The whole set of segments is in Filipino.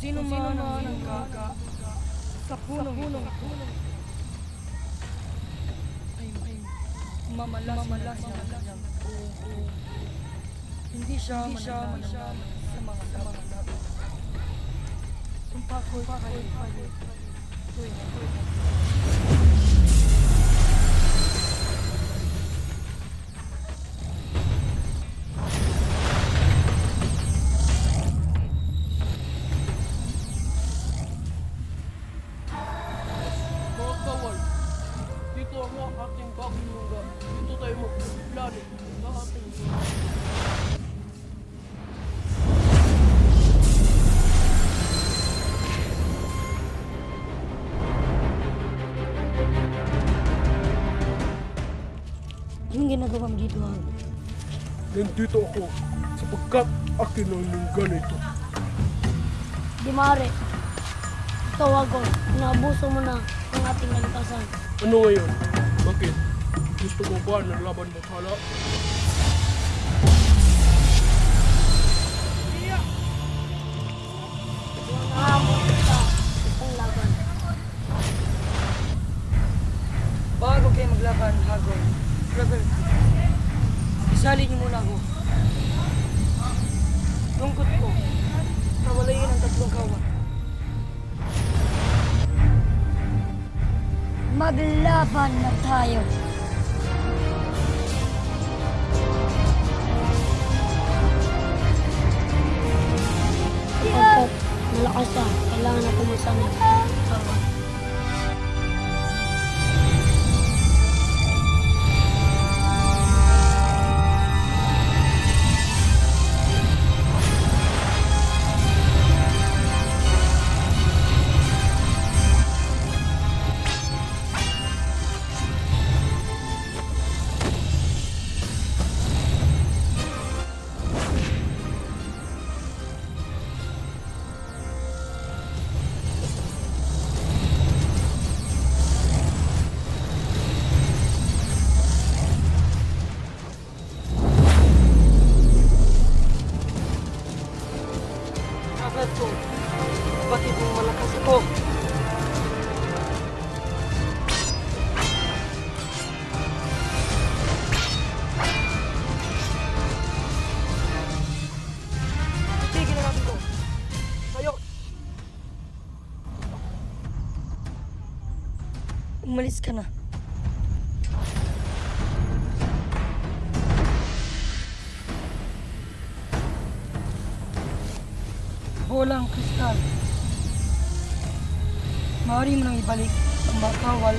sino man ang nagkaka sa punong ito. Ay ay mamalas mamalas buo. Hindi siya mananalo sa mga laban. Sumpa ko'y kahit kahit tuwing tuwing magplano ng ating Anong ginagawa mo dito, Hang? Nandito ako sapagkat akin ang ng ganito. Di maaari. Tawag ko, inaabuso mo na ang ating kalikasan. Ano ngayon? Bakit? Gusto mo ba ng laban bathala? Nangahamon kita ang laban. Bago kayo maglaban, Hagon, brother, isali niyo muna ako. Lungkot ko, kawalayin ang tatlong kawan. Maglaban na tayo. Bakit mong malakas ako? Tigil na natin to. Tayo! Umalis ka na. Bolang kristal. Maaari mo nang ibalik ang makawal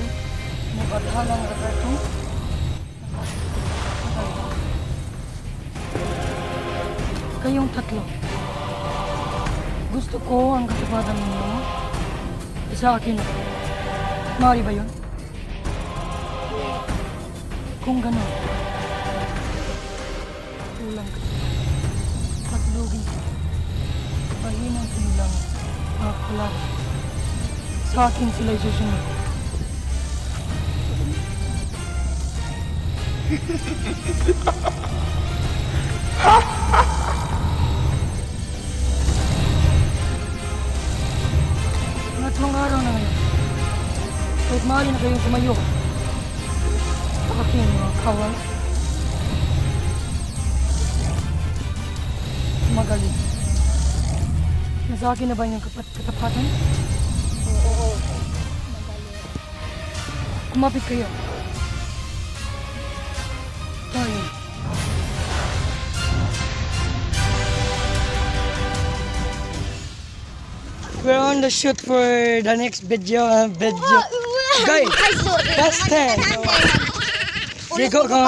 ni Barhalang Roberto. Kayong tatlo. Gusto ko ang katapatan ninyo. Sa akin. Maaari ba yun? Kung gano'n. Kulang ka. Patlugin ko mahinang kanilang mga kulat. Sa akin sila'y susunod. Ngatlong araw na ngayon. Kahit maaari na kayong tumayo. Aking mga kawal. Magaling. Nasa akin na ba yung kapat katapatan? Kumapit kayo. Tayo. We're on the shoot for the next video. Uh, video. Guys, that's 10. Sige, go, go.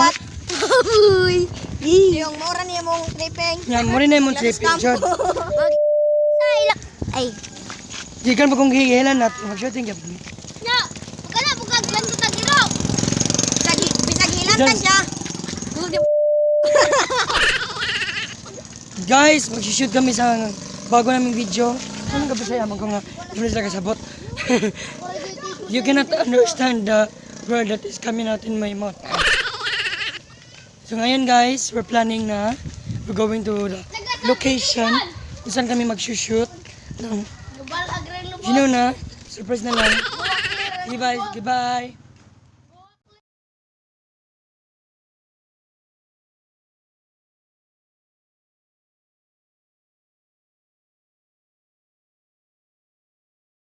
Uy! Yung mura niya mong tripping. Yan, mo rin na yung tripping shot. Ay, Gikan pa kung hihilan natin. Mag-shooting ka. na! Huwag ka na, bukag lang sa tagiro! Bisag, hilang Diyan. siya! Guys, mag-shoot kami sa bago naming video. Ano ka ba sa'yo? Amang ko nga, tuloy sila kasabot. you cannot understand the word that is coming out in my mouth. So ngayon guys, we're planning na we're going to the location kung saan kami mag-shoot lubos. You know na, surprise na lang. Goodbye, goodbye.